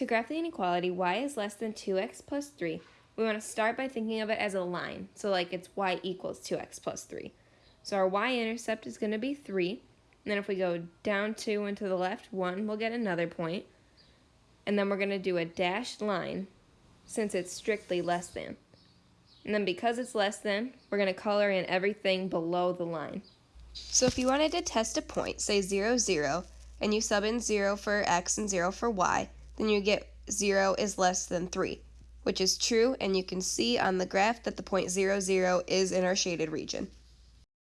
To graph the inequality, y is less than 2x plus 3, we want to start by thinking of it as a line. So like it's y equals 2x plus 3. So our y-intercept is going to be 3. And then if we go down 2 and to the left 1, we'll get another point. And then we're going to do a dashed line since it's strictly less than. And then because it's less than, we're going to color in everything below the line. So if you wanted to test a point, say 0, 0, and you sub in 0 for x and 0 for y, then you get 0 is less than 3, which is true, and you can see on the graph that the point 0, 0 is in our shaded region.